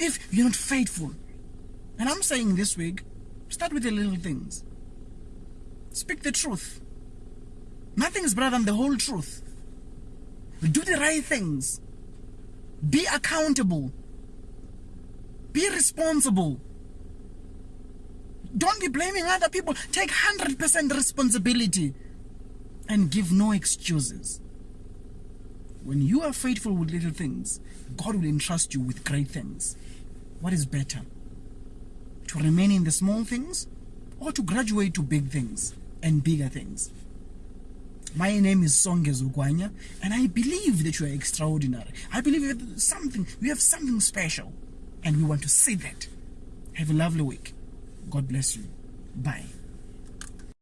if you're not faithful. And I'm saying this week, start with the little things. Speak the truth. Nothing is better than the whole truth. Do the right things. Be accountable. Be responsible. Don't be blaming other people. Take 100% responsibility and give no excuses. When you are faithful with little things, God will entrust you with great things. What is better? To remain in the small things or to graduate to big things and bigger things? My name is Songe Zugwanya, and I believe that you are extraordinary. I believe you have something, you have something special, and we want to see that. Have a lovely week. God bless you. Bye.